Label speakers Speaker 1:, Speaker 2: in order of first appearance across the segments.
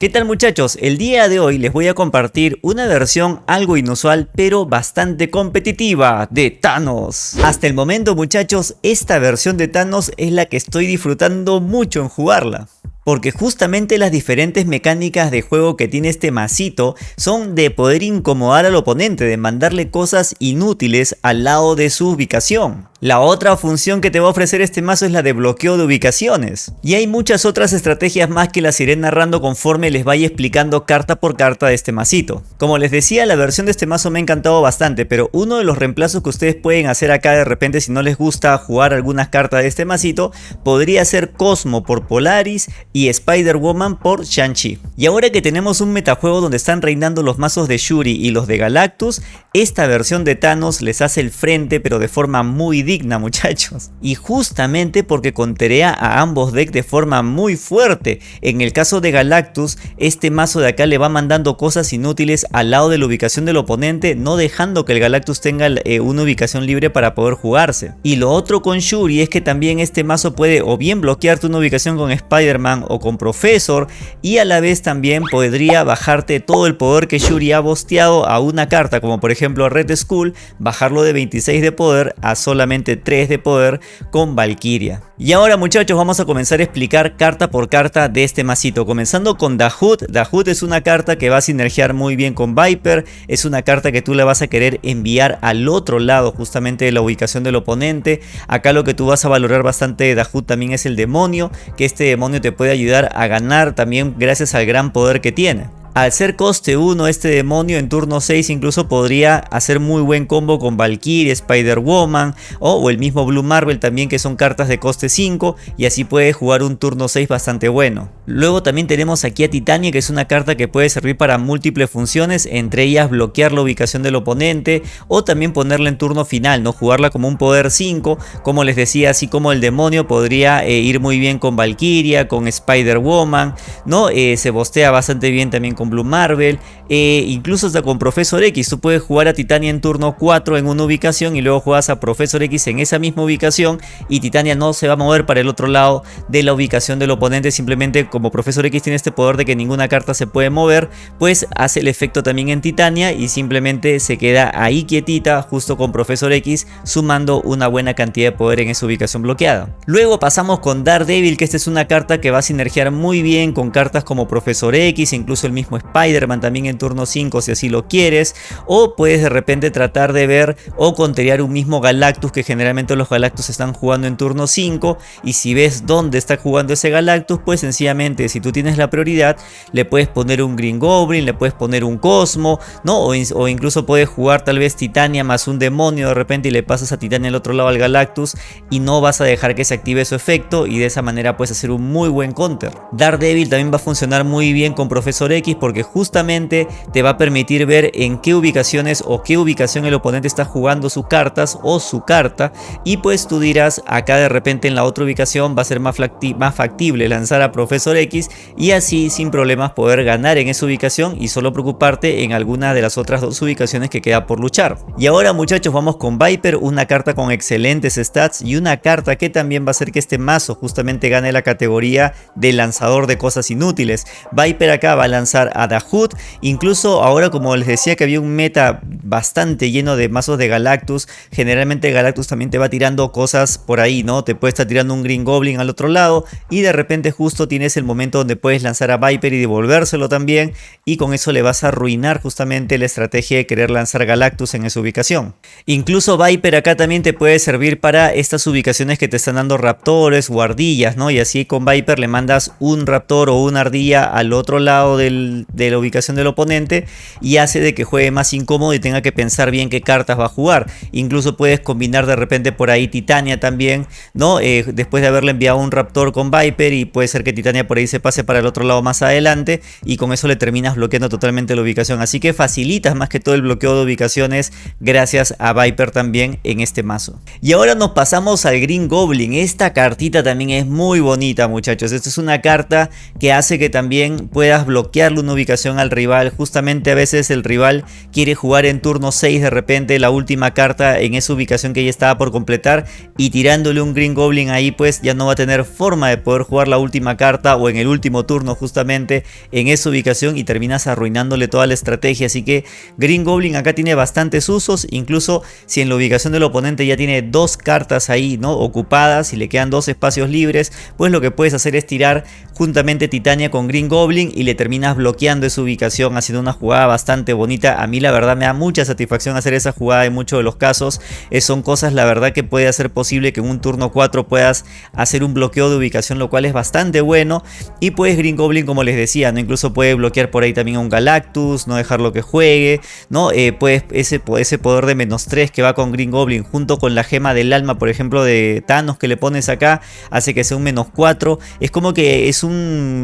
Speaker 1: ¿Qué tal muchachos? El día de hoy les voy a compartir una versión algo inusual pero bastante competitiva de Thanos. Hasta el momento muchachos, esta versión de Thanos es la que estoy disfrutando mucho en jugarla porque justamente las diferentes mecánicas de juego que tiene este masito son de poder incomodar al oponente, de mandarle cosas inútiles al lado de su ubicación. La otra función que te va a ofrecer este mazo es la de bloqueo de ubicaciones. Y hay muchas otras estrategias más que las iré narrando conforme les vaya explicando carta por carta de este masito. Como les decía, la versión de este mazo me ha encantado bastante, pero uno de los reemplazos que ustedes pueden hacer acá de repente si no les gusta jugar algunas cartas de este masito, podría ser Cosmo por Polaris Spider-Woman por Shang-Chi. Y ahora que tenemos un metajuego donde están reinando los mazos de Shuri y los de Galactus, esta versión de Thanos les hace el frente pero de forma muy digna muchachos. Y justamente porque conterea a ambos decks de forma muy fuerte. En el caso de Galactus, este mazo de acá le va mandando cosas inútiles al lado de la ubicación del oponente, no dejando que el Galactus tenga eh, una ubicación libre para poder jugarse. Y lo otro con Shuri es que también este mazo puede o bien bloquearte una ubicación con Spider-Man o con Professor y a la vez también podría bajarte todo el poder que Shuri ha bosteado a una carta como por ejemplo Red Skull, bajarlo de 26 de poder a solamente 3 de poder con Valkyria. Y ahora muchachos vamos a comenzar a explicar carta por carta de este masito, comenzando con Dahut. Dahut es una carta que va a sinergiar muy bien con Viper, es una carta que tú le vas a querer enviar al otro lado justamente de la ubicación del oponente. Acá lo que tú vas a valorar bastante de Dahut también es el demonio, que este demonio te puede ayudar a ganar también gracias al gran poder que tiene. Al ser coste 1 este demonio en turno 6 incluso podría hacer muy buen combo con Valkyrie, Spider-Woman o, el mismo Blue Marvel también que son cartas de coste 5 y así puede jugar un turno 6 bastante bueno. Luego también tenemos aquí a Titania que es una carta que puede servir para múltiples funciones, entre ellas bloquear la ubicación del oponente o también ponerla en turno final, no jugarla como un poder 5, como les decía, así como el demonio podría eh, ir muy bien con Valkyria, con Spider-Woman, ¿no? Eh, se bostea bastante bien también con Blue Marvel, e incluso hasta con Profesor X. Tú puedes jugar a Titania en turno 4 en una ubicación y luego juegas a Profesor X en esa misma ubicación y Titania no se va a mover para el otro lado de la ubicación del oponente. Simplemente como Profesor X tiene este poder de que ninguna carta se puede mover, pues hace el efecto también en Titania y simplemente se queda ahí quietita justo con Profesor X sumando una buena cantidad de poder en esa ubicación bloqueada. Luego pasamos con Daredevil que esta es una carta que va a sinergiar muy bien con cartas como Profesor X, incluso el mismo Spider-Man también en turno 5 si así lo quieres. O puedes de repente tratar de ver o conterear un mismo Galactus que generalmente los Galactus están jugando en turno 5. Y si ves dónde está jugando ese Galactus, pues sencillamente si tú tienes la prioridad le puedes poner un Green Goblin, le puedes poner un Cosmo, ¿no? O, o incluso puedes jugar tal vez Titania más un demonio de repente y le pasas a Titania al otro lado al Galactus y no vas a dejar que se active su efecto y de esa manera puedes hacer un muy buen counter. Daredevil también va a funcionar muy bien con Profesor X porque justamente te va a permitir ver en qué ubicaciones o qué ubicación el oponente está jugando sus cartas o su carta y pues tú dirás acá de repente en la otra ubicación va a ser más, factible lanzar a Profesor X y así sin problemas poder ganar en esa ubicación y solo preocuparte en alguna de las otras dos ubicaciones que queda por luchar. Y ahora muchachos vamos con Viper, una carta con excelentes stats y una carta que también va a hacer que este mazo justamente gane la categoría de lanzador de cosas inútiles. Viper acá va a lanzar a Dahut. Incluso ahora como les decía que había un meta bastante lleno de mazos de Galactus. Generalmente Galactus también te va tirando cosas por ahí, ¿no? Te puede estar tirando un Green Goblin al otro lado. Y de repente justo tienes el momento donde puedes lanzar a Viper y devolvérselo también. Y con eso le vas a arruinar justamente la estrategia de querer lanzar Galactus en esa ubicación. Incluso Viper acá también te puede servir para estas ubicaciones que te están dando raptores o ardillas, ¿no? Y así con Viper le mandas un raptor o una ardilla al otro lado del, de la ubicación del oponente y hace de que juegue más incómodo y tenga que pensar bien qué cartas va a jugar. Incluso puedes combinar de repente por ahí Titania también, ¿no? Eh, después de haberle enviado un Raptor con Viper y puede ser que Titania por ahí se pase para el otro lado más adelante y con eso le terminas bloqueando totalmente la ubicación. Así que facilitas más que todo el bloqueo de ubicaciones gracias a Viper también en este mazo. Y ahora nos pasamos al Green Goblin. Esta cartita también es muy bonita muchachos. Esta es una carta que hace que también puedas bloquearle una ubicación al rival. Justamente a veces el rival quiere jugar en turno 6 de repente la última carta en esa ubicación que ya estaba por completar y tirándole un Green Goblin ahí pues ya no va a tener forma de poder jugar la última carta o en el último turno justamente en esa ubicación y terminas arruinándole toda la estrategia. Así que Green Goblin acá tiene bastantes usos, incluso si en la ubicación del oponente ya tiene dos cartas ahí no ocupadas y le quedan dos espacios libres, pues lo que puedes hacer es tirar juntamente Titania con Green Goblin y le terminas bloqueando esa ubicación haciendo una jugada bastante bonita. A mí la verdad me da mucha satisfacción hacer esa jugada en muchos de los casos. Eh, son cosas la verdad que puede hacer posible que en un turno 4 puedas hacer un bloqueo de ubicación lo cual es bastante bueno. Y pues Green Goblin como les decía, ¿no? incluso puede bloquear por ahí también a un Galactus, no dejarlo que juegue. ¿no? Eh, pues ese, ese poder de menos 3 que va con Green Goblin junto con la gema del alma por ejemplo de Thanos que le pones acá hace que sea un menos 4. Es como que es un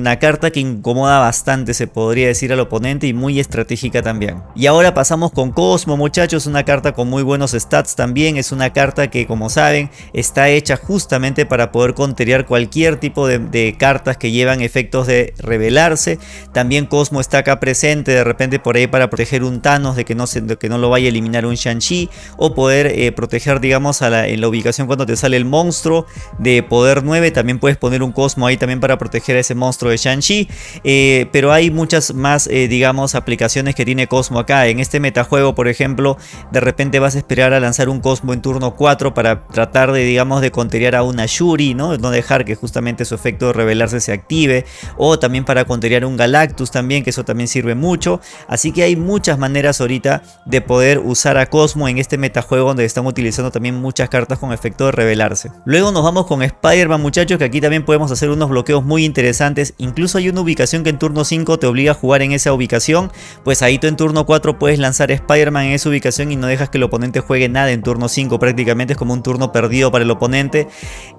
Speaker 1: una carta que incomoda bastante, se podría decir al oponente y muy estratégica también. Y ahora pasamos con Cosmo, muchachos, una carta con muy buenos stats también. Es una carta que, como saben, está hecha justamente para poder conterear cualquier tipo de, cartas que llevan efectos de revelarse. También Cosmo está acá presente de repente por ahí para proteger un Thanos de que no, se, que no lo vaya a eliminar un Shang-Chi o poder eh, proteger, digamos, en la ubicación cuando te sale el monstruo de poder 9. También puedes poner un Cosmo ahí también para proteger a ese monstruo de Shang-Chi. Eh, pero hay muchas más, eh, digamos, aplicaciones que tiene Cosmo acá. En este metajuego, por ejemplo, de repente vas a esperar a lanzar un Cosmo en turno 4 para tratar de, digamos, de conterear a una Shuri, ¿no? No dejar que justamente su efecto de revelarse se active. O también para conterear un Galactus también, que eso también sirve mucho. Así que hay muchas maneras ahorita de poder usar a Cosmo en este metajuego donde están utilizando también muchas cartas con efecto de revelarse. Luego nos vamos con Spider-Man muchachos que aquí también podemos hacer unos bloqueos muy interesantes interesantes. Incluso hay una ubicación que en turno 5 te obliga a jugar en esa ubicación. Pues ahí tú en turno 4 puedes lanzar Spider-Man en esa ubicación y no dejas que el oponente juegue nada en turno 5. Prácticamente es como un turno perdido para el oponente.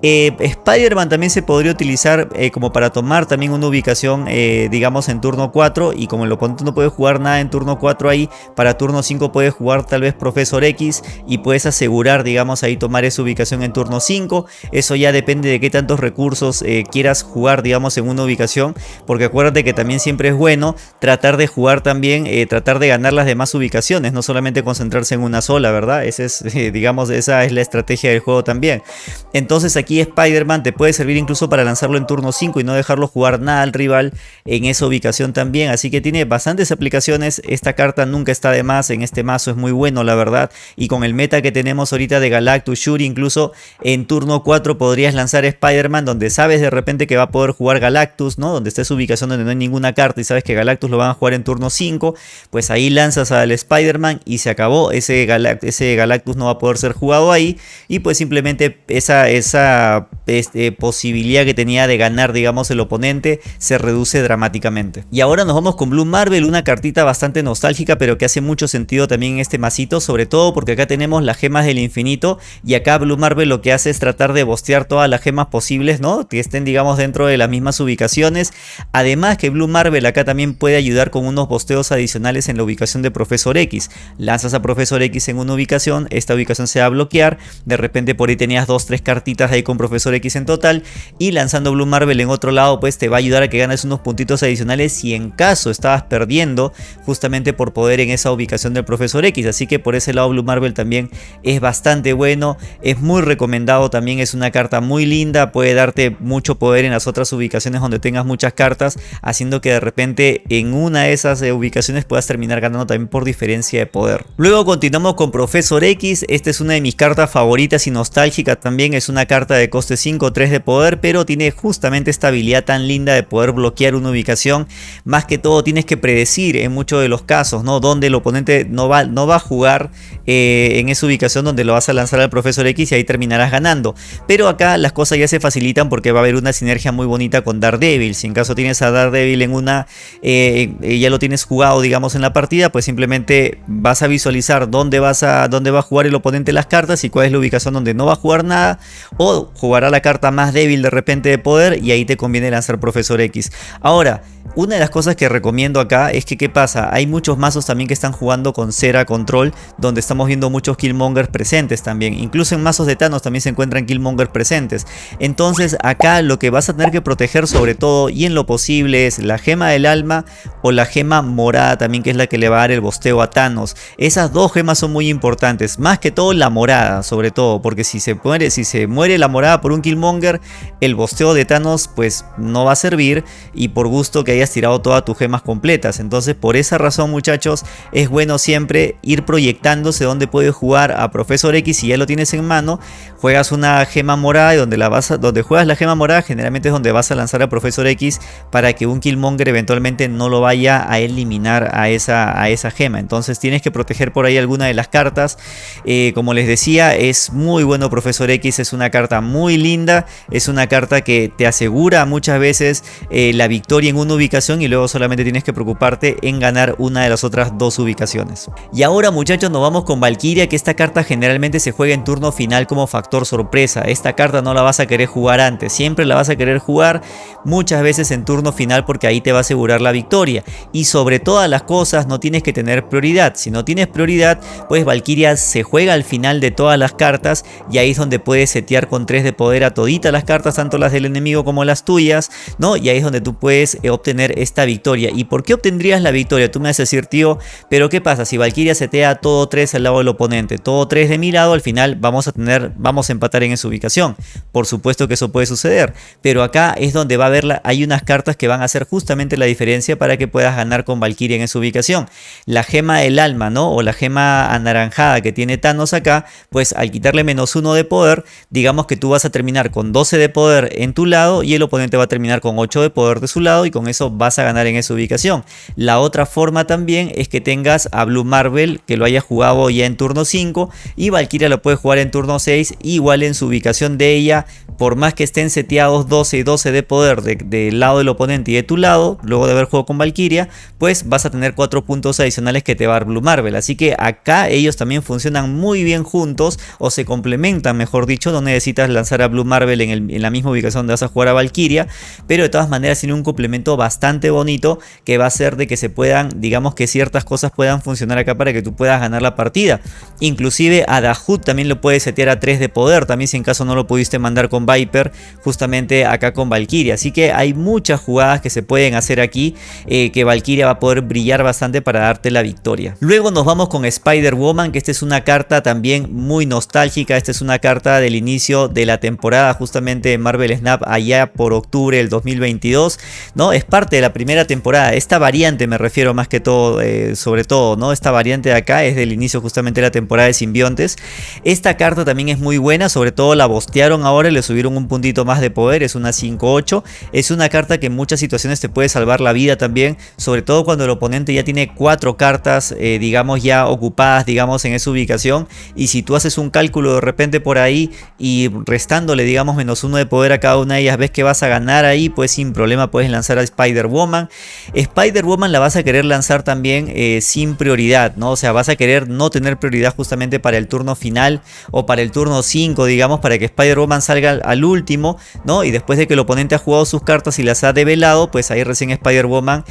Speaker 1: Eh, Spider-Man también se podría utilizar eh, como para tomar también una ubicación, eh, digamos, en turno 4. Y como el oponente no puede jugar nada en turno 4 ahí, para turno 5 puedes jugar tal vez Profesor X y puedes asegurar, digamos, ahí tomar esa ubicación en turno 5. Eso ya depende de qué tantos recursos quieras jugar, digamos, en una ubicación, porque acuérdate que también siempre es bueno tratar de jugar también, eh, tratar de ganar las demás ubicaciones, no solamente concentrarse en una sola, ¿verdad? Esa es, digamos, esa es la estrategia del juego también. Entonces aquí Spider-Man te puede servir incluso para lanzarlo en turno 5 y no dejarlo jugar nada al rival en esa ubicación también, así que tiene bastantes aplicaciones, esta carta nunca está de más, en este mazo es muy bueno la verdad, y con el meta que tenemos ahorita de Galactus, Shuri, incluso en turno 4 podrías lanzar Spider-Man donde sabes de repente que va a poder jugar Galactus, ¿no? Donde está su ubicación donde no hay ninguna carta y sabes que Galactus lo van a jugar en turno 5, pues ahí lanzas al Spider-Man y se acabó. Ese, ese Galactus no va a poder ser jugado ahí y pues simplemente esa, esa este, posibilidad que tenía de ganar, digamos, el oponente se reduce dramáticamente. Y ahora nos vamos con Blue Marvel, una cartita bastante nostálgica pero que hace mucho sentido también en este masito, sobre todo porque acá tenemos las gemas del infinito y acá Blue Marvel lo que hace es tratar de bostear todas las gemas posibles, ¿no? Que estén, digamos, dentro de las mismas ubicaciones. Además que Blue Marvel acá también puede ayudar con unos posteos adicionales en la ubicación de Profesor X. Lanzas a Profesor X en una ubicación, esta ubicación se va a bloquear. De repente por ahí tenías dos, tres cartitas ahí con Profesor X en total. Y lanzando Blue Marvel en otro lado pues te va a ayudar a que ganes unos puntitos adicionales si en caso estabas perdiendo justamente por poder en esa ubicación del Profesor X. Así que por ese lado Blue Marvel también es bastante bueno. Es muy recomendado también, es una carta muy linda. Puede darte mucho poder en las otras ubicaciones donde tengas muchas cartas, haciendo que de repente en una de esas eh, ubicaciones puedas terminar ganando también por diferencia de poder. Luego continuamos con Profesor X, esta es una de mis cartas favoritas y nostálgicas también, es una carta de coste 5 3 de poder, pero tiene justamente esta habilidad tan linda de poder bloquear una ubicación, más que todo tienes que predecir en muchos de los casos, ¿no? Donde el oponente no va, no va a jugar eh, en esa ubicación donde lo vas a lanzar al Profesor X y ahí terminarás ganando. Pero acá las cosas ya se facilitan porque va a haber una sinergia muy bonita con Daredevil. Si en caso tienes a Daredevil en una, eh, eh, ya lo tienes jugado digamos en la partida, pues simplemente vas a visualizar dónde, vas a, dónde va a jugar el oponente las cartas y cuál es la ubicación donde no va a jugar nada. O jugará la carta más débil de repente de poder y ahí te conviene lanzar Profesor X. Ahora, una de las cosas que recomiendo acá es que, ¿qué pasa? Hay muchos mazos también que están jugando con Cera Control, donde estamos viendo muchos Killmongers presentes también. Incluso en mazos de Thanos también se encuentran Killmongers presentes. Entonces acá lo que vas a tener que proteger sobre todo y en lo posible es la gema del alma o la gema morada también que es la que le va a dar el bosteo a Thanos. Esas dos gemas son muy importantes. Más que todo la morada sobre todo. Porque si se muere, si se muere la morada por un Killmonger, el bosteo de Thanos pues no va a servir. Y por gusto que hayas tirado todas tus gemas completas. Entonces por esa razón muchachos es bueno siempre ir proyectándose donde puedes jugar a Profesor X si ya lo tienes en mano. Juegas una gema morada y donde, la vas donde juegas la gema morada generalmente es donde vas a lanzar a Profesor X para que un Killmonger eventualmente no lo vaya a eliminar a esa, a esa gema. Entonces tienes que proteger por ahí alguna de las cartas. Eh, como les decía es muy bueno Profesor X, es una carta muy linda. Es una carta que te asegura muchas veces eh, la victoria en una ubicación y luego solamente tienes que preocuparte en ganar una de las otras dos ubicaciones. Y ahora muchachos nos vamos con Valkyria que esta carta generalmente se juega en turno final como factor sorpresa. Esta carta no la vas a querer jugar antes, siempre la vas a querer jugar muchas veces en turno final porque ahí te va a asegurar la victoria. Y sobre todas las cosas no tienes que tener prioridad. Si no tienes prioridad pues Valkyria se juega al final de todas las cartas y ahí es donde puedes setear con 3 de poder a toditas las cartas, tanto las del enemigo como las tuyas, ¿no? Y ahí es donde tú puedes eh, obtener esta victoria. ¿Y por qué obtendrías la victoria? Tú me vas a decir, tío, pero ¿qué pasa? Si Valkyria setea todo 3 al lado del oponente, todo 3 de mi lado, al final vamos a tener, vamos a empatar en esa ubicación. Por supuesto que eso puede suceder, pero acá es donde va a haber, hay unas cartas que van a hacer justamente la diferencia para que puedas ganar con Valkyria en esa ubicación. La gema del alma, ¿no? O la gema anaranjada que tiene Thanos acá, pues al quitarle menos uno de poder, digamos que tú vas a terminar con 12 de poder en tu lado y el oponente va a terminar con 8 de poder de su lado y con eso vas a ganar en esa ubicación. La otra forma también es que tengas a Blue Marvel que lo haya jugado ya en turno 5 y Valkyria lo puede jugar en turno 6 igual en su ubicación de ella por más que estén seteados 12 y 12 de poder del lado del oponente y de tu lado, luego de haber jugado con Valkyria, pues vas a tener 4 puntos adicionales que te va a dar Blue Marvel. Así que acá ellos también funcionan muy bien juntos o se complementan, mejor dicho, no necesitas lanzar a Blue Marvel en, la misma ubicación donde vas a jugar a Valkyria, pero de todas maneras tiene un complemento bastante bonito que va a hacer de que se puedan, digamos que ciertas cosas puedan funcionar acá para que tú puedas ganar la partida. Inclusive a Dahut también lo puedes setear a 3 de poder, también si en caso no lo pudiste mandar con Viper, justamente acá con Valkyria. Así que hay muchas jugadas que se pueden hacer aquí eh, que Valkyria va a poder brillar bastante para darte la victoria. Luego nos vamos con Spider-Woman, que esta es una carta también muy nostálgica. Esta es una carta del inicio de la temporada justamente de Marvel Snap allá por octubre del 2022. ¿no? Es parte de la primera temporada. Esta variante me refiero más que todo, eh, sobre todo, ¿no? Esta variante de acá es del inicio justamente de la temporada de simbiontes. Esta carta también es muy buena, sobre todo la bostearon ahora y le subieron un puntito más de poder, es una 5-8. Es una carta que en muchas situaciones te puede salvar la vida también, sobre todo cuando el oponente ya tiene cuatro cartas, eh, digamos, ya ocupadas, digamos, en esa ubicación. Y si tú haces un cálculo de repente por ahí y restándole, digamos, menos uno de poder a cada una de ellas, ves que vas a ganar ahí, pues sin problema puedes lanzar a Spider-Woman. Spider-Woman la vas a querer lanzar también eh, sin prioridad, ¿no? O sea, vas a querer no tener prioridad justamente para el turno final o para el turno 5, digamos, para que Spider-Woman salga al último, ¿no? Y después de que el oponente ha jugado sus cartas y las ha develado, pues ahí recién Spider-Woman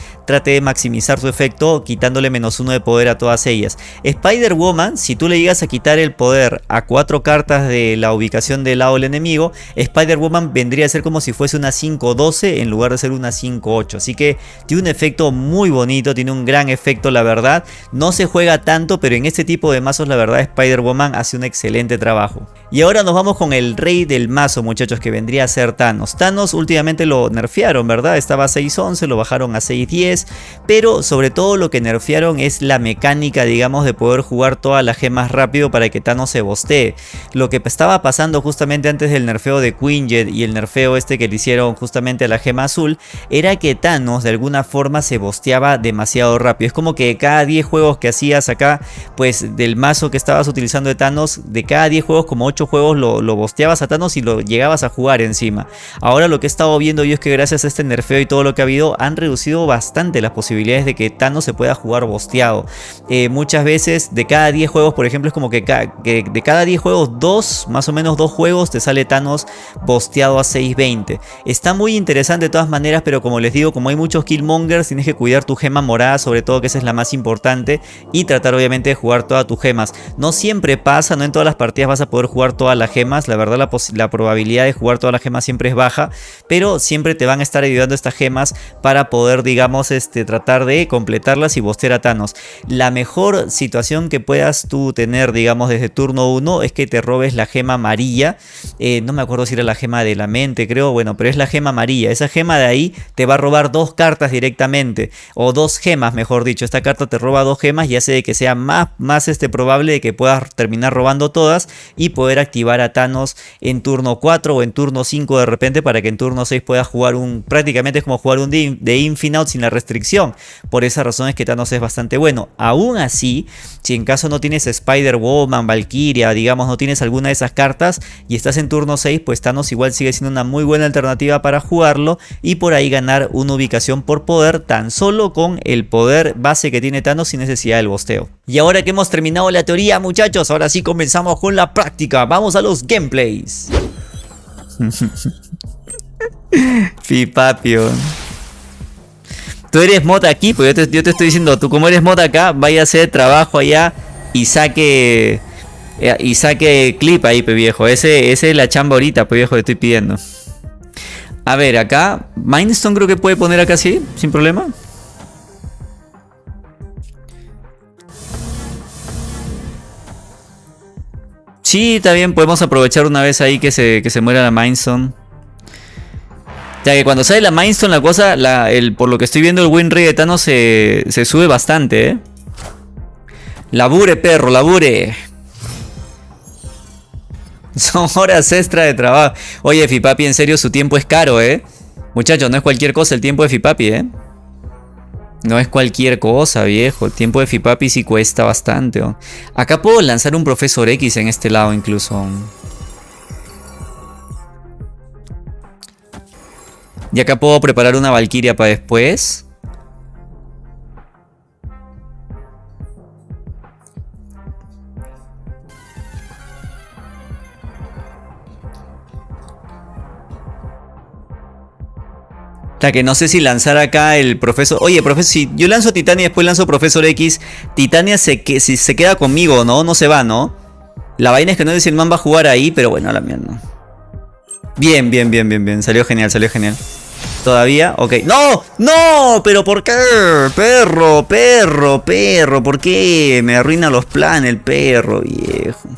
Speaker 1: maximizar su efecto quitándole menos uno de poder a todas ellas. Spider-Woman, si tú le llegas a quitar el poder a cuatro cartas de la ubicación del lado del enemigo, Spider-Woman vendría a ser como si fuese una 5-12 en lugar de ser una 5-8. Así que tiene un efecto muy bonito, tiene un gran efecto la verdad. No se juega tanto, pero en este tipo de mazos la verdad Spider-Woman hace un excelente trabajo. Y ahora nos vamos con el rey del mazo muchachos que vendría a ser Thanos. Thanos últimamente lo nerfearon, ¿verdad? Estaba a 6.11, lo bajaron a 6.10, pero sobre todo lo que nerfearon es la mecánica, digamos, de poder jugar todas las gemas rápido para que Thanos se bostee. Lo que estaba pasando justamente antes del nerfeo de Quinjet y el nerfeo este que le hicieron justamente a la gema azul, era que Thanos de alguna forma se bosteaba demasiado rápido. Es como que cada 10 juegos que hacías acá, pues del mazo que estabas utilizando de Thanos, de cada 10 juegos como 8 juegos lo, lo bosteabas a Thanos y lo llegabas a jugar encima. Ahora lo que he estado viendo yo es que gracias a este nerfeo y todo lo que ha habido han reducido bastante las posibilidades de que Thanos se pueda jugar bosteado. Eh, muchas veces de cada 10 juegos por ejemplo es como que, de cada 10 juegos 2, más o menos 2 juegos te sale Thanos bosteado a 620. Está muy interesante de todas maneras pero como les digo como hay muchos killmongers tienes que cuidar tu gema morada sobre todo que esa es la más importante y tratar obviamente de jugar todas tus gemas. No siempre pasa, no en todas las partidas vas a poder jugar todas las gemas, la verdad la, la probabilidad de jugar todas las gemas siempre es baja, pero siempre te van a estar ayudando estas gemas para poder digamos este, tratar de completarlas y bostear a Thanos. La mejor situación que puedas tú tener digamos desde turno 1 es que te robes la gema amarilla, eh, no me acuerdo si era la gema de la mente creo, bueno pero es la gema amarilla, esa gema de ahí te va a robar dos cartas directamente o dos gemas mejor dicho, esta carta te roba dos gemas y hace de que sea más, más este, probable de que puedas terminar robando todas y poder activar a Thanos en turno 4 o en turno 5 de repente para que en turno 6 puedas jugar un, prácticamente es como jugar un de, de Infinite sin la restricción, por esa razón es que Thanos es bastante bueno, aún así, si en caso no tienes Spider-Woman, Valkyria, digamos no tienes alguna de esas cartas y estás en turno 6, pues Thanos igual sigue siendo una muy buena alternativa para jugarlo y por ahí ganar una ubicación por poder tan solo con el poder base que tiene Thanos sin necesidad del bosteo. Y ahora que hemos terminado la teoría muchachos, ahora sí comenzamos con la práctica, vamos a los gameplays. Fipapio. Tú eres mod aquí, pues yo te, estoy diciendo, tú como eres mod acá, vaya a hacer trabajo allá y saque eh, y saque clip ahí, pe viejo. Ese, ese es la chamba ahorita, pe viejo, que estoy pidiendo. A ver, acá, Mindstone creo que puede poner acá así, sin problema. Sí, también podemos aprovechar una vez ahí que se, que se muera la Mindstone. Ya que cuando sale la Mindstone la cosa, el, por lo que estoy viendo el win rate de Thanos se, se sube bastante, ¿eh? Labure, perro, labure. Son horas extra de trabajo. Oye, Fipapi, en serio, su tiempo es caro, ¿eh? Muchachos, no es cualquier cosa el tiempo de Fipapi, ¿eh? No es cualquier cosa, viejo. El tiempo de Fipapi sí cuesta bastante. Acá puedo lanzar un Profesor X en este lado incluso. Y acá puedo preparar una Valkyria para después. que no sé si lanzar acá el profesor... Oye, profesor, si yo lanzo Titania y después lanzo Profesor X, Titania se, que, si se queda conmigo, ¿no? No se va, ¿no? La vaina es que no sé si el man va a jugar ahí, pero bueno, la mierda. Bien, bien, bien, bien, bien. Salió genial, salió genial. ¿Todavía? Ok. ¡No! ¡No! ¿Pero por qué? Perro, perro, perro. ¿Por qué? Me arruina los planes el perro, viejo.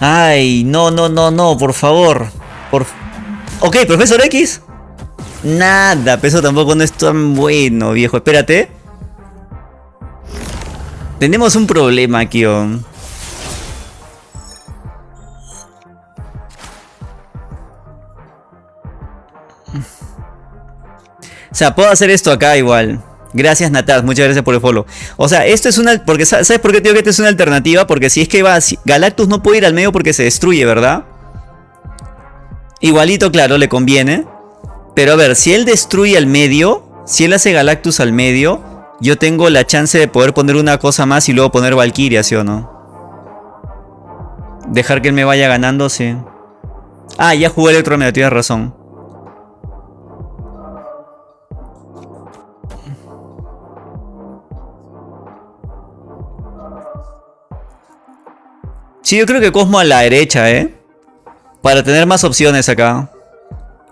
Speaker 1: Ay, no, no, no, no, por favor. Por Ok, Profesor X. Nada, peso tampoco no es tan bueno, viejo. Espérate. Tenemos un problema aquí, O sea, puedo hacer esto acá igual. Gracias Nataz, muchas gracias por el follow. O sea, esto es una... Porque, ¿Sabes por qué digo que esto es una alternativa? Porque si es que va... Galactus no puede ir al medio porque se destruye, ¿verdad? Igualito, claro, le conviene. Pero a ver, si él destruye al medio, si él hace Galactus al medio, yo tengo la chance de poder poner una cosa más y luego poner Valkyria, ¿sí o no? Dejar que él me vaya ganando, sí. Ah, ya jugué Electromedio, tienes razón. Sí, yo creo que Cosmo a la derecha, ¿eh? Para tener más opciones acá.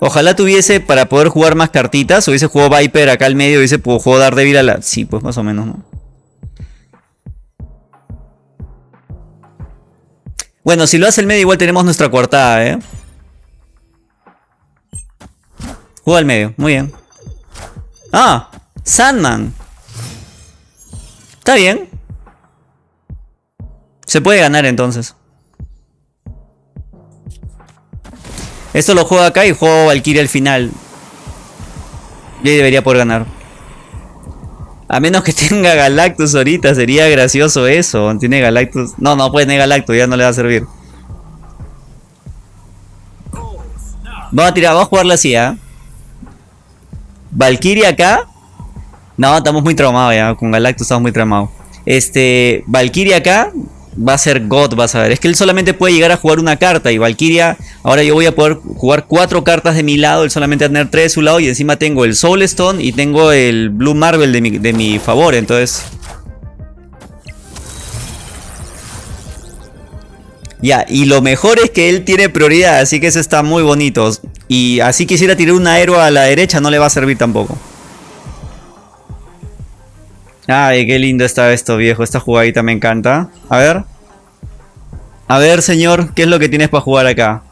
Speaker 1: Ojalá tuviese para poder jugar más cartitas. Hubiese jugado Viper acá al medio. Hubiese jugar Daredevil a la... Sí, pues más o menos, ¿no? Bueno, si lo hace el medio igual tenemos nuestra coartada, ¿eh? Juega al medio, muy bien. Ah, Sandman. Está bien. Se puede ganar entonces. Esto lo juego acá y juego Valkyria al final. Y debería poder ganar. A menos que tenga Galactus ahorita, sería gracioso eso. Tiene Galactus. No, no puede tener Galactus, ya no le va a servir. Vamos a tirar, vamos a jugarla así, ¿ah? Valkyria acá. No, estamos muy traumados ya. Con Galactus estamos muy traumados. Este, Valkyria acá va a ser God, vas a ver. Es que él solamente puede llegar a jugar una carta y Valkyria, ahora yo voy a poder jugar cuatro cartas de mi lado, él solamente va a tener tres de su lado y encima tengo el Soul Stone y tengo el Blue Marvel de mi, de mi favor, entonces... Ya, y lo mejor es que él tiene prioridad, así que eso está muy bonito. Y así quisiera tirar un héroe a la derecha, no le va a servir tampoco. Ay, qué lindo está esto, viejo. Esta jugadita me encanta. A ver. A ver, señor, ¿qué es lo que tienes para jugar acá?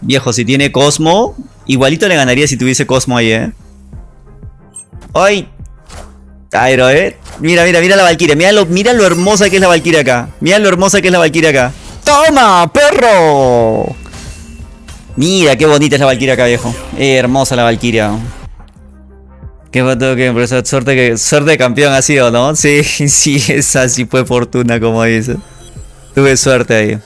Speaker 1: Viejo, si tiene Cosmo, igualito le ganaría si tuviese Cosmo ahí, ¿eh? ¡Ay! Aero, ¿eh? Mira, mira, mira la Valkyria. Mira lo, mira lo hermosa que es la Valkyria acá. Mira lo hermosa que es la Valkyria acá. ¡Toma, perro! Mira, qué bonita es la Valkyria acá, viejo. hermosa la Valkyria. Qué foto que suerte que suerte de campeón ha sido, ¿no? Sí, sí, esa sí fue fortuna, como dice. Tuve suerte ahí.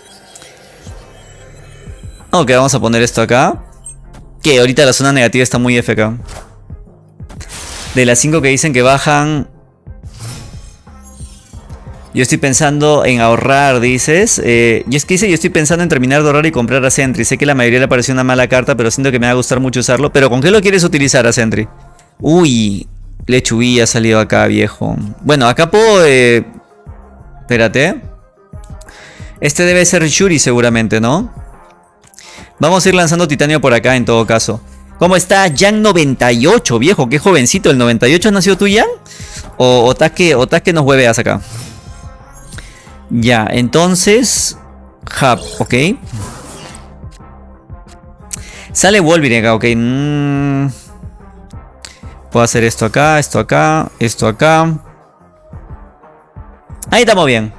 Speaker 1: Ok, vamos a poner esto acá. Que ahorita la zona negativa está muy FK. De las 5 que dicen que bajan. Yo estoy pensando en ahorrar, dices. Eh, y es que dice, yo estoy pensando en terminar de ahorrar y comprar a Sentry. Sé que la mayoría le pareció una mala carta, pero siento que me va a gustar mucho usarlo. Pero ¿con qué lo quieres utilizar a Sentry? Uy, Lechubí ha salido acá, viejo. Bueno, acá puedo... Eh... Espérate. Este debe ser Shuri seguramente, ¿no? Vamos a ir lanzando titanio por acá en todo caso. ¿Cómo está Jan98, viejo? Qué jovencito. ¿El 98 has nacido tú, Jan? O, o que, o que nos hueveas acá. Ya, entonces... Hub, ok. Sale Wolverine acá, ok. Mm. Puedo hacer esto acá, esto acá, esto acá. Ahí estamos bien.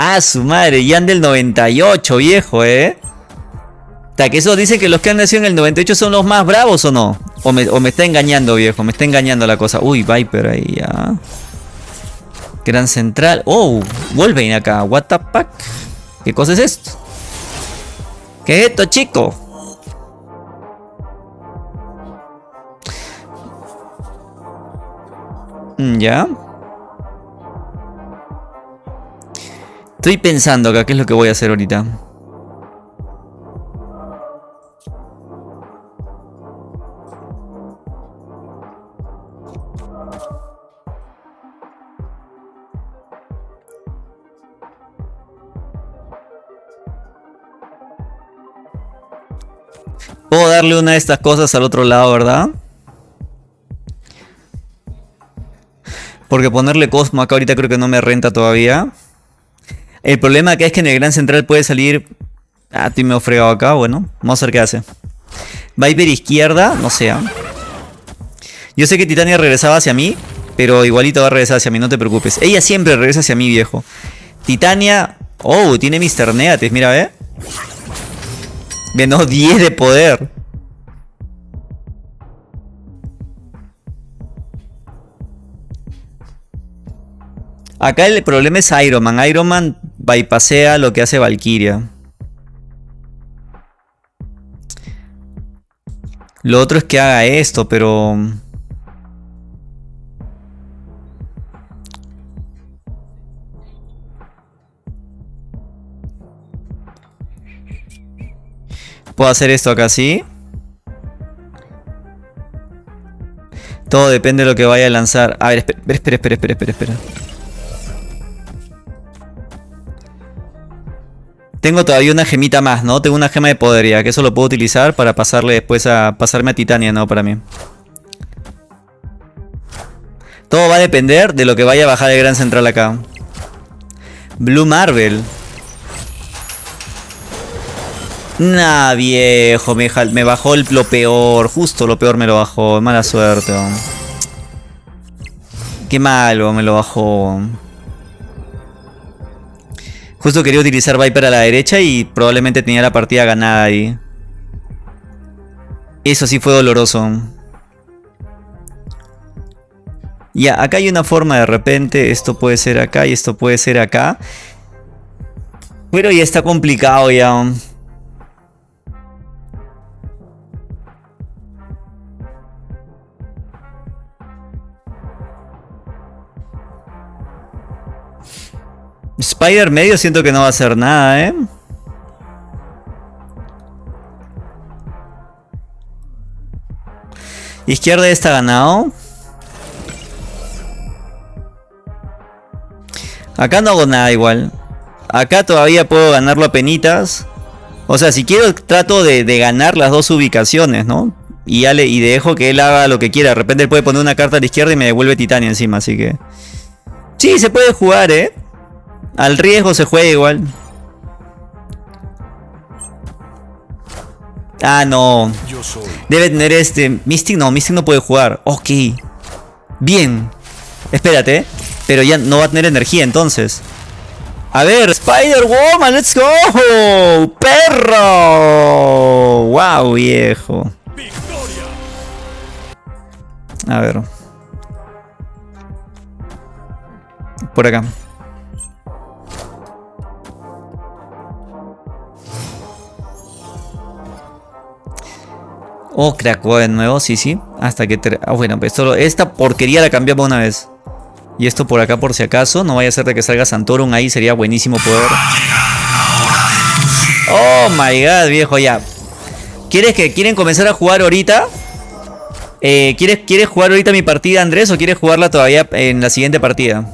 Speaker 1: Ah, su madre, ya del 98, viejo, ¿eh? Ta, que eso dicen que los que han nacido en el 98 son los más bravos o no. O me, está engañando, viejo, me está engañando la cosa. Uy, Viper ahí ya. Gran Central. Oh, vuelven acá. What the fuck? ¿Qué cosa es esto? ¿Qué es esto, chico? Mm, ¿Ya? Estoy pensando acá qué es lo que voy a hacer ahorita. Puedo darle una de estas cosas al otro lado, ¿verdad? Porque ponerle Cosmo acá ahorita creo que no me renta todavía. El problema acá es que en el Gran Central puede salir... Ah, estoy medio fregado acá, bueno. Vamos a ver qué hace. Viper izquierda, no sé. ¿ah? Yo sé que Titania regresaba hacia mí, pero igualito va a regresar hacia mí, no te preocupes. Ella siempre regresa hacia mí, viejo. Titania... Oh, tiene Mr. Neates, mira, ¿eh? Ganó 10 de poder. Acá el problema es Iron Man. Iron Man bypasea lo que hace Valkyria. Lo otro es que haga esto, pero... Puedo hacer esto acá, ¿sí? Todo depende de lo que vaya a lanzar. A ver, espera, espera, espera, espera, espera. espera. Tengo todavía una gemita más, ¿no? Tengo una gema de poder que eso lo puedo utilizar para pasarle después a pasarme a Titania, ¿no? Para mí. Todo va a depender de lo que vaya a bajar el Gran Central acá. Blue Marvel. Nah, viejo, me bajó lo peor. Justo lo peor me lo bajó. Mala suerte. Qué malo me lo bajó. Justo quería utilizar Viper a la derecha y probablemente tenía la partida ganada ahí. Eso sí fue doloroso. Ya, acá hay una forma de repente. Esto puede ser acá y esto puede ser acá. Pero ya está complicado ya. Spider medio siento que no va a hacer nada, ¿eh? Izquierda está ganado. Acá no hago nada igual. Acá todavía puedo ganarlo a penitas. O sea, si quiero trato de, ganar las dos ubicaciones, ¿no? Y, y dejo que él haga lo que quiera. De repente él puede poner una carta a la izquierda y me devuelve Titania encima, así que... Sí, se puede jugar, ¿eh? Al riesgo se juega igual. Ah, no. Debe tener este... Mystic no, Mystic no puede jugar. Ok. Bien. Espérate. Pero ya no va a tener energía entonces. A ver, Spider-Woman, let's go. Perro. Wow, viejo. A ver. Por acá. Oh, crack, de nuevo, sí, sí. Hasta que... Ah, bueno, pues solo esta porquería la cambiamos una vez. Y esto por acá por si acaso. No vaya a ser de que salga Santorum ahí. Sería buenísimo poder... Oh my god, viejo, ya. ¿Quieres que quieren comenzar a jugar ahorita? Eh, ¿quieres, ¿Quieres jugar ahorita mi partida, Andrés? ¿O quieres jugarla todavía en la siguiente partida?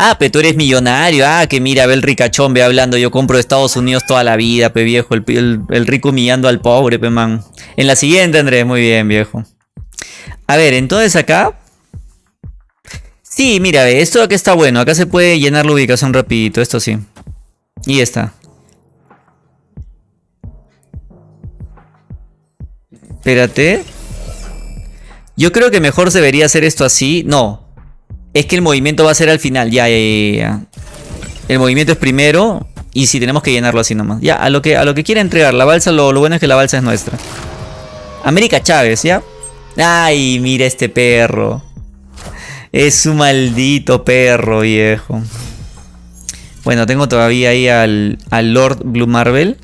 Speaker 1: Ah, pero tú eres millonario. Ah, que mira, ve el ricachón, ve hablando. Yo compro de Estados Unidos toda la vida, pe viejo. El, rico humillando al pobre, pe man. En la siguiente, Andrés. Muy bien, viejo. A ver, entonces acá... Sí, mira, esto acá está bueno. Acá se puede llenar la ubicación rapidito. Esto sí. Y está. Espérate. Yo creo que mejor debería hacer esto así. No, es que el movimiento va a ser al final. Ya, ya, ya, El movimiento es primero. Y si tenemos que llenarlo así nomás. Ya, a lo que, a lo que quiera entregar. La balsa, lo, bueno es que la balsa es nuestra. América Chávez, ¿ya? Ay, mira este perro. Es un maldito perro, viejo. Bueno, tengo todavía ahí al, al Lord Blue Marvel.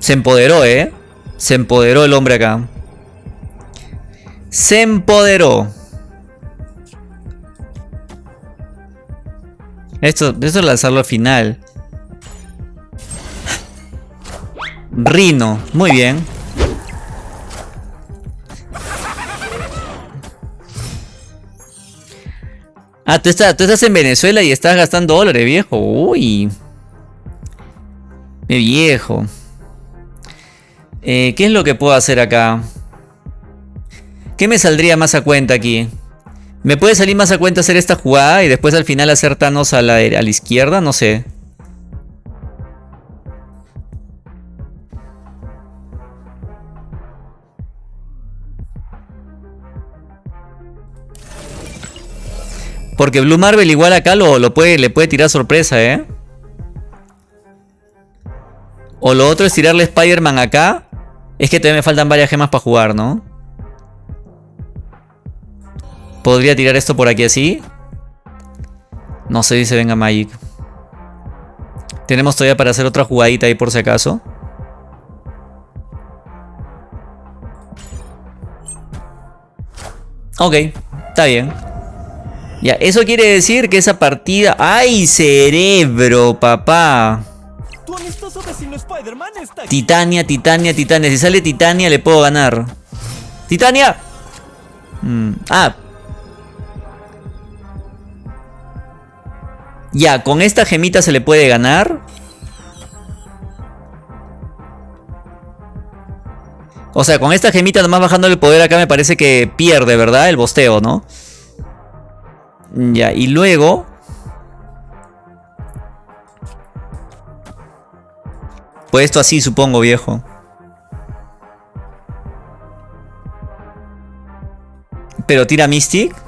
Speaker 1: Se empoderó, ¿eh? Se empoderó el hombre acá se empoderó. Esto, esto es lanzarlo al final. Rino, muy bien. Ah, tú estás, tú estás en Venezuela y estás gastando dólares, viejo. Uy. Mi viejo. Eh, ¿Qué es lo que puedo hacer acá? ¿Qué me saldría más a cuenta aquí? ¿Me puede salir más a cuenta hacer esta jugada y después al final hacer Thanos a la, izquierda? No sé. Porque Blue Marvel igual acá lo, lo puede, le puede tirar sorpresa, ¿eh? O lo otro es tirarle Spider-Man acá. Es que todavía me faltan varias gemas para jugar, ¿no? Podría tirar esto por aquí así. No sé si se venga Magic. Tenemos todavía para hacer otra jugadita ahí por si acaso. Ok, está bien. Ya, eso quiere decir que esa partida... ¡Ay, cerebro, papá! Titania, Titania, Titania. Si sale Titania le puedo ganar. ¡Titania! Mm, ah, Ya, con esta gemita se le puede ganar. O sea, con esta gemita nomás bajando el poder acá me parece que pierde, ¿verdad? El bosteo, ¿no? Ya, y luego... Pues esto así, supongo, viejo. Pero tira Mystic.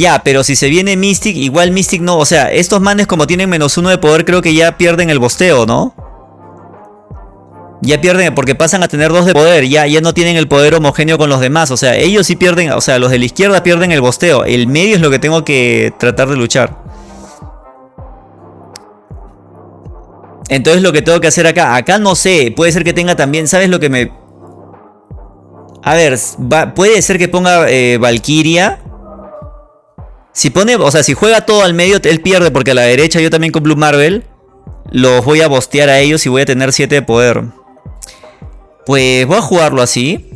Speaker 1: Ya, pero si se viene Mystic, igual Mystic no. O sea, estos manes como tienen menos uno de poder, creo que ya pierden el bosteo, ¿no? Ya pierden, porque pasan a tener dos de poder, ya, ya no tienen el poder homogéneo con los demás. O sea, ellos sí pierden, o sea, los de la izquierda pierden el bosteo. El medio es lo que tengo que tratar de luchar. Entonces lo que tengo que hacer acá, acá no sé, puede ser que tenga también, ¿sabes lo que me A ver, puede ser que ponga eh, Valkyria. Si pone, o sea, si juega todo al medio, él pierde porque a la derecha yo también con Blue Marvel los voy a bostear a ellos y voy a tener 7 de poder. Pues voy a jugarlo así.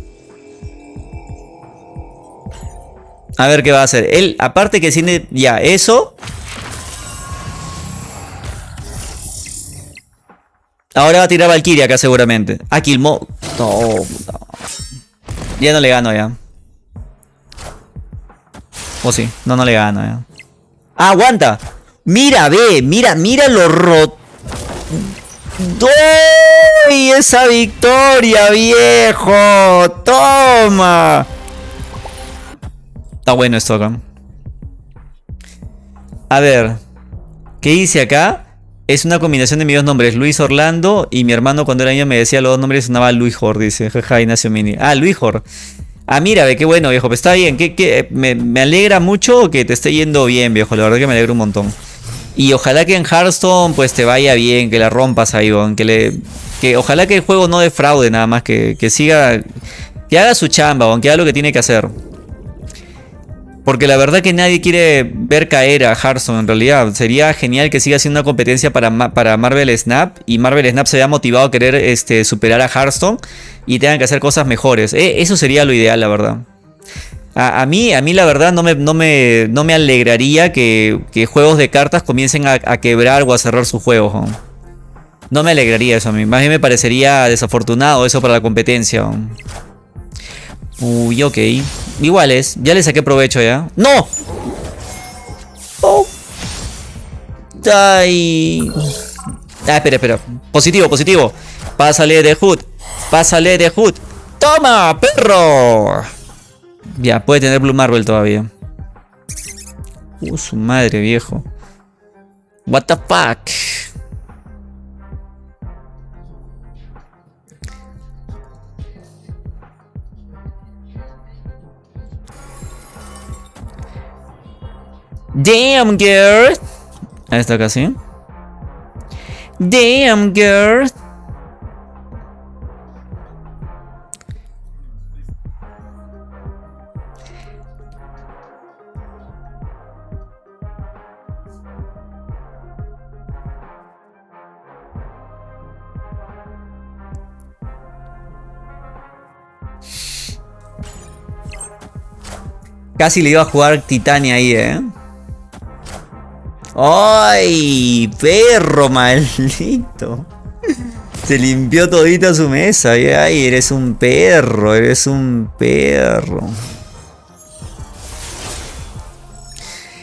Speaker 1: A ver qué va a hacer. Él, aparte que tiene ya eso. Ahora va a tirar Valkyria acá seguramente. Ah, Killmo. No, Ya no le gano ya. O sí. No, no le gano ya. Ah, aguanta. Mira, ve. Mira, mira lo roto. ¡Doy! ¡Esa victoria, viejo! ¡Toma! Está bueno esto acá. A ver. ¿Qué dice acá? Es una combinación de mis dos nombres, Luis Orlando y mi hermano cuando era niño me decía los dos nombres sonaba Luis Jor, dice. Jaja, Ignacio Mini. Ah, Luis Jor. Ah, mira, ve qué bueno, viejo. Pues está bien. ¿Qué, Me, me, alegra mucho que te esté yendo bien, viejo. La verdad que me alegra un montón. Y ojalá que en Hearthstone pues te vaya bien, que la rompas ahí, que le. Que ojalá que el juego no defraude nada más, que, que siga. Que haga su chamba, que haga lo que tiene que hacer. Porque la verdad que nadie quiere ver caer a Hearthstone en realidad. Sería genial que siga siendo una competencia para, para Marvel Snap. Y Marvel Snap se vea motivado a querer este, superar a Hearthstone. Y tengan que hacer cosas mejores. Eh, eso sería lo ideal, la verdad. A, mí, a mí la verdad no me, no me, no me alegraría que, juegos de cartas comiencen a, quebrar o a cerrar sus juegos. ¿no? me alegraría eso a mí. Más bien me parecería desafortunado eso para la competencia. Uy, ok. Igual es. Ya le saqué provecho ya. ¡No! Oh. Ay. Ah, espera, espera. Positivo, positivo. Pásale de Hood. Pásale de Hood. ¡Toma, perro! Ya, puede tener Blue Marvel todavía. Uh, su madre, viejo. What the fuck? Damn, girl. Ahí está casi. Damn, girl. Casi le iba a jugar Titania ahí, ¿eh? ¡Ay! Perro maldito. Se limpió todita su mesa. Ay, eres un perro, eres un perro.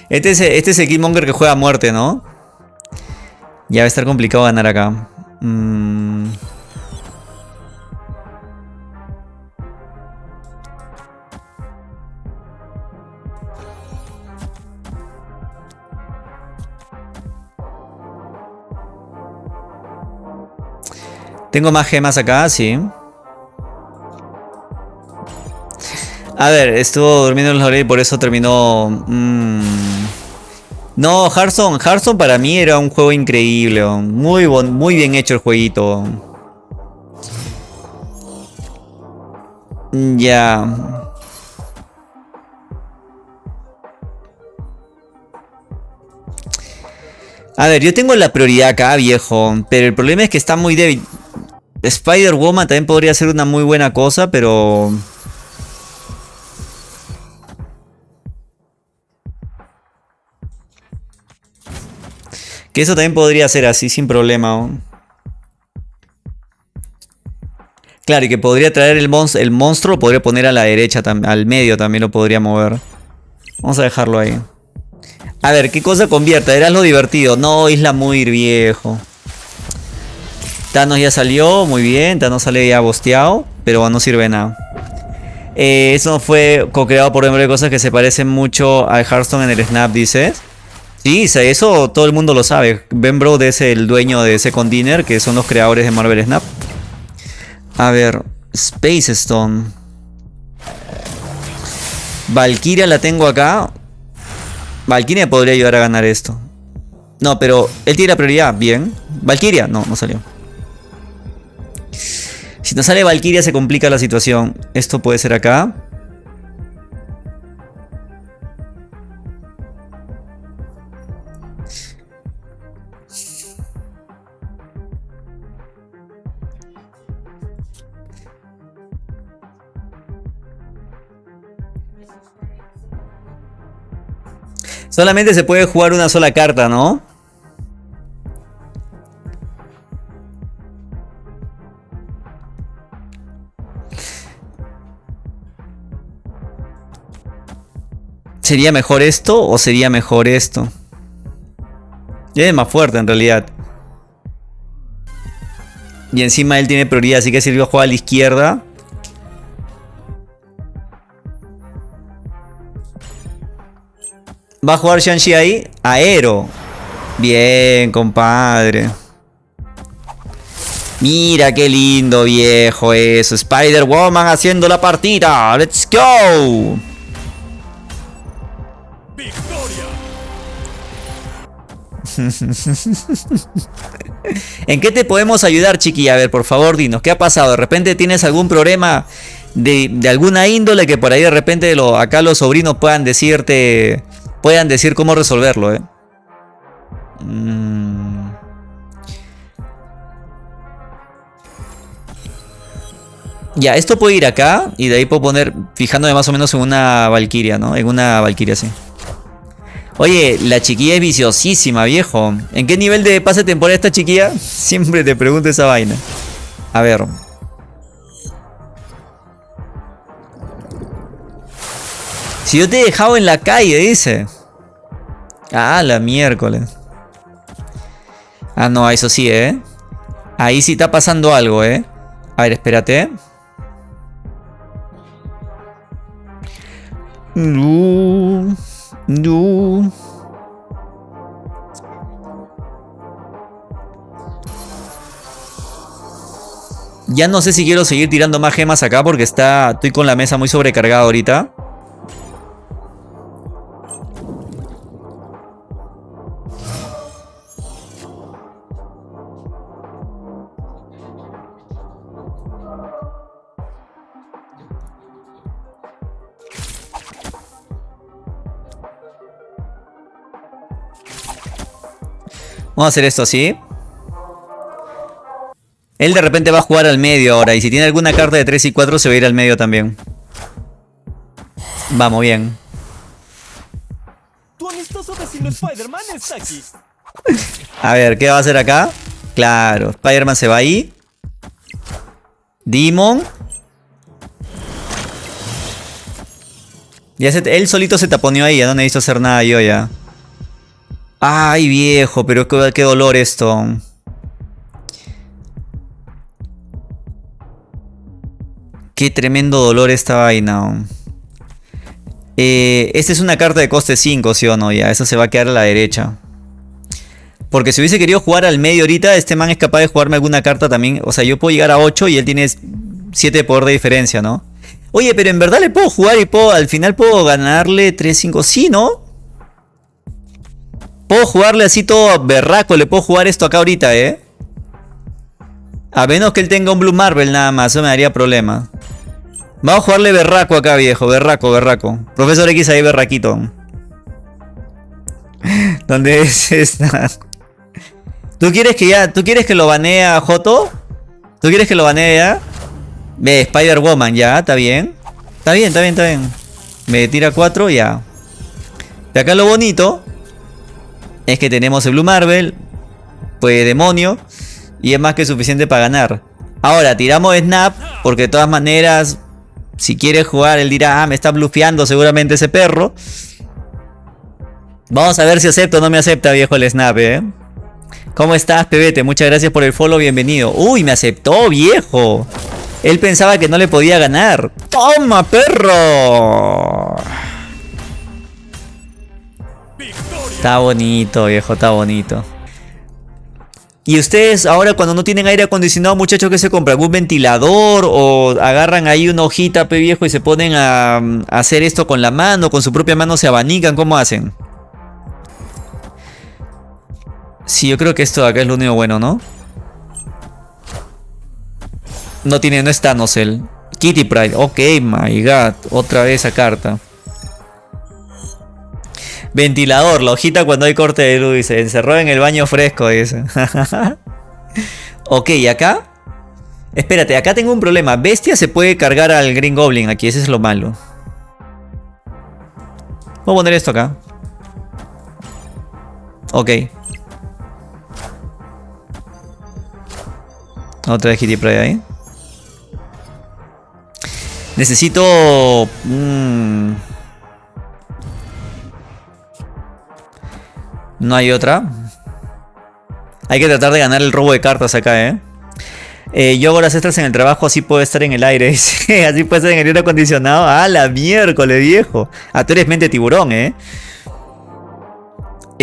Speaker 1: Este es, este es el Killmonger que juega a muerte, ¿no? Ya va a estar complicado ganar acá. Mmm... Tengo más gemas acá, sí. A ver, estuvo durmiendo en los y por eso terminó... Mm. No, Hearthstone, Hearthstone para mí era un juego increíble. Muy, muy bien hecho el jueguito. Ya. A ver, yo tengo la prioridad acá, viejo. Pero el problema es que está muy débil. Spider-Woman también podría ser una muy buena cosa, pero... Que eso también podría ser así sin problema. Claro, y que podría traer el, monstruo, el monstruo, podría poner a la derecha, al medio también lo podría mover. Vamos a dejarlo ahí. A ver, ¿qué cosa convierte? Era lo divertido. No, Isla muy viejo. Thanos ya salió, muy bien. Thanos sale ya bosteado, pero no sirve nada. Eh, eso fue co-creado por de cosas que se parecen mucho a Hearthstone en el Snap, dices. Sí, eso todo el mundo lo sabe. Ben Brode es el dueño de Second Dinner, que son los creadores de Marvel Snap. A ver, Space Stone. Valkyria la tengo acá. Valkyria podría ayudar a ganar esto. No, pero él tiene la prioridad. Bien. Valkyria, no, no salió. Si no sale Valkyria se complica la situación. Esto puede ser acá. Solamente se puede jugar una sola carta, ¿no? ¿Sería mejor esto o sería mejor esto? Es más fuerte en realidad. Y encima él tiene prioridad, así que sirvió a jugar a la izquierda. ¿Va a jugar Shang-Chi ahí? Aero. Bien, compadre. Mira qué lindo, viejo, eso. Spider-Woman haciendo la partida. ¡Let's go! ¿En qué te podemos ayudar, chiqui? A ver, por favor, dinos, ¿qué ha pasado? ¿De repente tienes algún problema de, alguna índole que por ahí de repente acá los sobrinos puedan decirte puedan decir cómo resolverlo, ¿eh? Mm. Ya, esto puede ir acá y de ahí puedo poner, fijándome más o menos en una Valkyria, ¿no? En una Valkyria, sí. Oye, la chiquilla es viciosísima, viejo. ¿En qué nivel de pase temporal esta chiquilla? Siempre te pregunto esa vaina. A ver. Si yo te he dejado en la calle, dice. Ah, la miércoles. Ah, no, eso sí, ¿eh? Ahí sí está pasando algo, ¿eh? A ver, espérate. No. No. Ya no sé si quiero seguir tirando más gemas acá porque está, estoy con la mesa muy sobrecargada ahorita. Vamos a hacer esto así. Él de repente va a jugar al medio ahora. Y si tiene alguna carta de 3 y 4 se va a ir al medio también. Vamos, bien. A ver, ¿qué va a hacer acá? Claro, Spider-Man se va ahí. Demon. Ya él solito se taponeó ahí, ya no necesito hacer nada yo ya. Ay, viejo, pero qué, dolor esto. Qué tremendo dolor esta vaina. Eh, esta es una carta de coste 5, ¿sí o no? Ya, eso se va a quedar a la derecha. Porque si hubiese querido jugar al medio ahorita, este man es capaz de jugarme alguna carta también. O sea, yo puedo llegar a 8 y él tiene 7 de poder de diferencia, ¿no? Oye, pero en verdad le puedo jugar y puedo, al final puedo ganarle 3-5. Sí, ¿no? Puedo jugarle así todo berraco. Le puedo jugar esto acá ahorita, ¿eh? A menos que él tenga un Blue Marvel nada más. Eso me daría problema. Vamos a jugarle berraco acá, viejo. Berraco, berraco. Profesor X ahí, berraquito. ¿Dónde es esta? ¿Tú quieres que ya... ¿Tú quieres que lo banee a Joto? ¿Tú quieres que lo banee ya? Ve, Spider-Woman, ya. ¿Está bien? Está bien, está bien, está bien. Me tira 4, ya. De acá lo bonito es que tenemos el Blue Marvel, pues demonio, y es más que suficiente para ganar. Ahora, tiramos Snap, porque de todas maneras, si quiere jugar, él dirá, ah, me está blufeando seguramente ese perro. Vamos a ver si acepta o no me acepta, viejo, el Snap, ¿eh? ¿Cómo estás, Pebete? Muchas gracias por el follow, bienvenido. Uy, me aceptó, viejo. Él pensaba que no le podía ganar. ¡Toma, perro! Está bonito, viejo, está bonito. Y ustedes ahora cuando no tienen aire acondicionado, muchachos, que se compran? ¿Un ventilador? ¿O agarran ahí una hojita, pe viejo, y se ponen a, hacer esto con la mano? ¿Con su propia mano se abanican? ¿Cómo hacen? Sí, yo creo que esto de acá es lo único bueno, ¿no? No tiene, no es Thanos él. Kitty Pride. Ok, my god. Otra vez esa carta. Ventilador, la hojita cuando hay corte de luz. Se encerró en el baño fresco, dice. ok, ¿y acá? Espérate, acá tengo un problema. Bestia se puede cargar al Green Goblin aquí, ese es lo malo. Voy a poner esto acá. Ok. Otra vez Kitty Pride ahí. Necesito... Mm, no hay otra. Hay que tratar de ganar el robo de cartas acá, ¿eh? eh yo hago las extras en el trabajo, así puedo estar en el aire. así puede estar en el aire acondicionado. ¡Ah, la miércoles, viejo! Ah, tú eres mente tiburón, ¿eh?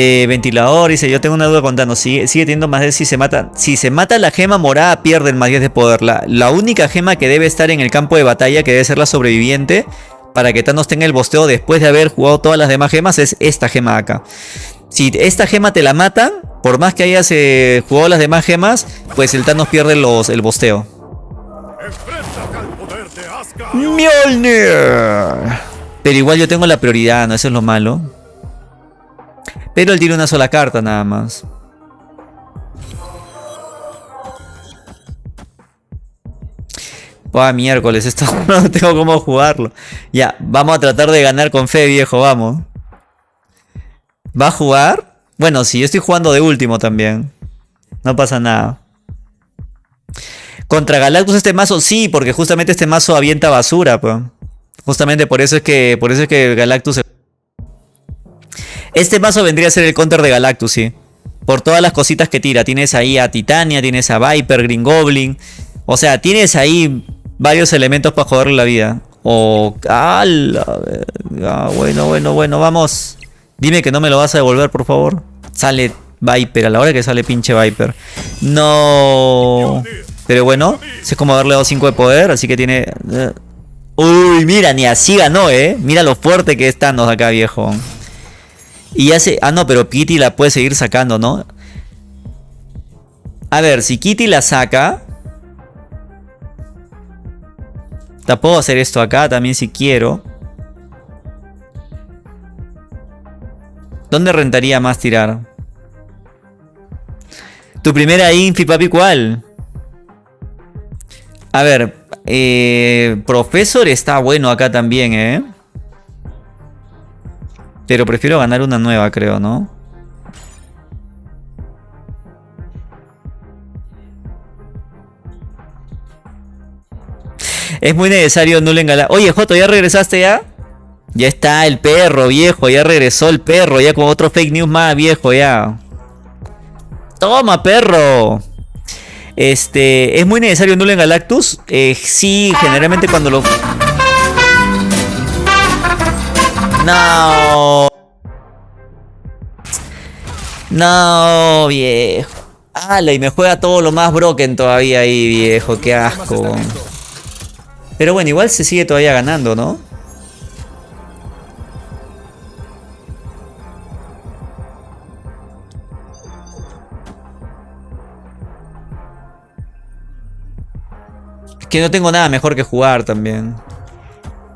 Speaker 1: Eh, ventilador, dice, yo tengo una duda contando, sigue, sigue teniendo más de si se mata. Si se mata la gema morada, pierde el más 10 de poder. La, la, única gema que debe estar en el campo de batalla, que debe ser la sobreviviente, para que Thanos tenga el bosteo después de haber jugado todas las demás gemas, es esta gema acá. Si esta gema te la matan, por más que hayas eh, jugado las demás gemas, pues el Thanos pierde los, el bosteo. Mjolnir. Pero igual yo tengo la prioridad, ¿no? Eso es lo malo. Pero él tiene una sola carta nada más. Buah, miércoles, esto no tengo cómo jugarlo. Ya, vamos a tratar de ganar con fe, viejo, vamos. ¿Va a jugar? Bueno, sí, yo estoy jugando de último también. No pasa nada. Contra Galactus este mazo, sí, porque justamente este mazo avienta basura, pues. Justamente por eso es que, por eso es que Galactus este mazo vendría a ser el counter de Galactus, sí. Por todas las cositas que tira. Tienes ahí a Titania, tienes a Viper, Green Goblin. O sea, tienes ahí varios elementos para joderle la vida. O... Ah, bueno, bueno, bueno, vamos. Dime que no me lo vas a devolver, por favor. Sale Viper, a la hora que sale pinche Viper. No... Pero bueno, es como darle dado 5 de poder, así que tiene... Eh, uy, mira, ni así ganó, ¿eh? Mira lo fuerte que es Thanos acá, viejo. Y hace... Ah, no, pero Kitty la puede seguir sacando, ¿no? A ver, si Kitty la saca... La puedo hacer esto acá también si quiero. ¿Dónde rentaría más tirar? Tu primera infi, papi, ¿cuál? A ver, eh, Profesor está bueno acá también, ¿eh? Pero prefiero ganar una nueva, creo, ¿no? Es muy necesario no le engalar. Oye, Joto, ¿ya regresaste ya? Ya está el perro, viejo. Ya regresó el perro. Ya con otro fake news más, viejo, ya. Toma, perro. Este, ¿es muy necesario no en Galactus? Eh, sí, generalmente cuando lo... No. No, viejo. Ala, y me juega todo lo más broken todavía ahí, viejo. Qué asco. Pero bueno, igual se sigue todavía ganando, ¿no? Que no tengo nada mejor que jugar también.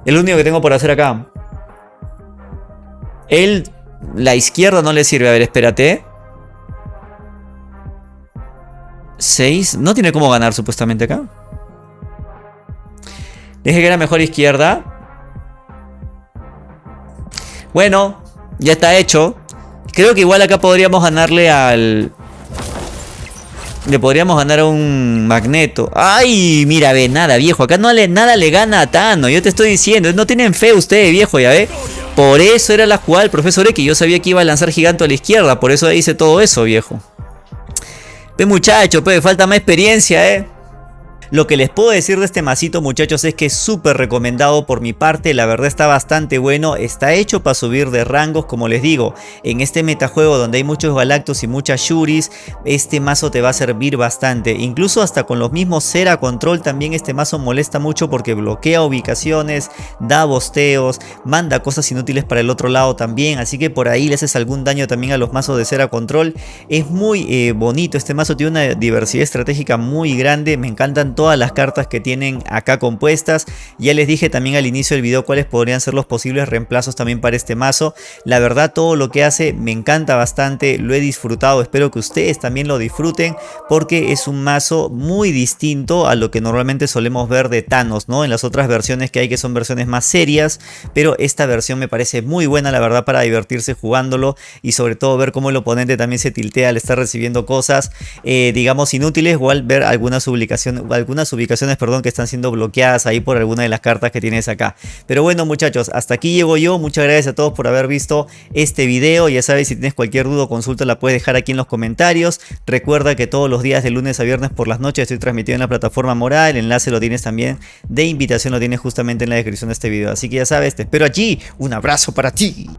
Speaker 1: El único que tengo por hacer acá. Él, la izquierda no le sirve. A ver, espérate. 6. No tiene cómo ganar supuestamente acá. Dije que era mejor izquierda. Bueno, ya está hecho. Creo que igual acá podríamos ganarle al... Le podríamos ganar a un Magneto. ¡Ay! Mira, ve, nada, viejo. Acá no le, nada le gana a Tano. Yo te estoy diciendo. No tienen fe ustedes, viejo, ya ve. Por eso era la jugada del profesor X. Yo sabía que iba a lanzar gigante a la izquierda. Por eso hice todo eso, viejo. Ve muchacho, pe, falta más experiencia, eh. Lo que les puedo decir de este masito muchachos es que es súper recomendado por mi parte, la verdad está bastante bueno, está hecho para subir de rangos como les digo, en este metajuego donde hay muchos Galactus y muchas Shuris, este mazo te va a servir bastante, incluso hasta con los mismos Cera Control también este mazo molesta mucho porque bloquea ubicaciones, da bosteos, manda cosas inútiles para el otro lado también, así que por ahí le haces algún daño también a los mazos de Cera Control, es muy eh, bonito, este mazo tiene una diversidad estratégica muy grande, me encantan todos todas las cartas que tienen acá compuestas. Ya les dije también al inicio del video cuáles podrían ser los posibles reemplazos también para este mazo. La verdad todo lo que hace me encanta bastante, lo he disfrutado, espero que ustedes también lo disfruten porque es un mazo muy distinto a lo que normalmente solemos ver de Thanos, ¿no? En las otras versiones que hay que son versiones más serias, pero esta versión me parece muy buena la verdad para divertirse jugándolo y sobre todo ver cómo el oponente también se tiltea al estar recibiendo cosas, eh, digamos, inútiles o al ver algunas, ubicaciones, algunas ubicaciones perdón, que están siendo bloqueadas ahí por alguna de las cartas que tienes acá. Pero bueno muchachos, hasta aquí llego yo, muchas gracias a todos por haber visto este video, ya sabes si tienes cualquier duda o consulta la puedes dejar aquí en los comentarios, recuerda que todos los días de lunes a viernes por las noches estoy transmitiendo en la plataforma Moral, el enlace lo tienes también de invitación, lo tienes justamente en la descripción de este video, así que ya sabes, te espero allí, un abrazo para ti.